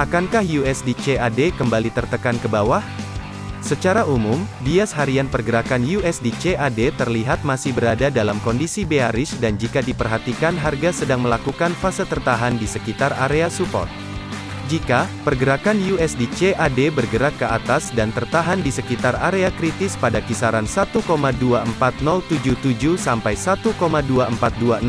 Akankah USD CAD kembali tertekan ke bawah? Secara umum, bias harian pergerakan USD CAD terlihat masih berada dalam kondisi bearish dan jika diperhatikan harga sedang melakukan fase tertahan di sekitar area support. Jika pergerakan USD CAD bergerak ke atas dan tertahan di sekitar area kritis pada kisaran 1,24077 sampai 1,24266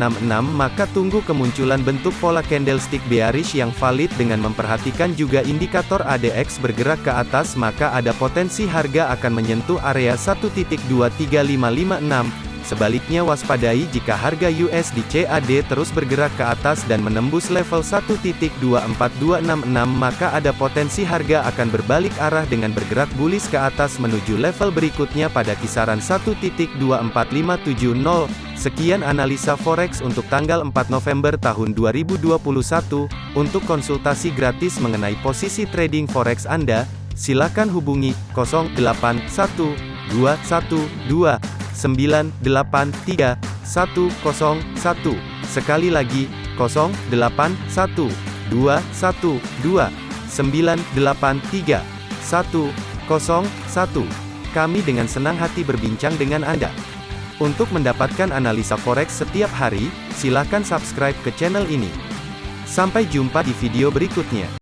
maka tunggu kemunculan bentuk pola candlestick bearish yang valid dengan memperhatikan juga indikator ADX bergerak ke atas maka ada potensi harga akan menyentuh area 1.23556 Sebaliknya waspadai jika harga USD CAD terus bergerak ke atas dan menembus level 1.24266 maka ada potensi harga akan berbalik arah dengan bergerak bullish ke atas menuju level berikutnya pada kisaran 1.24570. Sekian analisa forex untuk tanggal 4 November tahun 2021. Untuk konsultasi gratis mengenai posisi trading forex Anda, silakan hubungi 081212 983 101. Sekali lagi, 081 212 983 101. Kami dengan senang hati berbincang dengan Anda. Untuk mendapatkan analisa forex setiap hari, silakan subscribe ke channel ini. Sampai jumpa di video berikutnya.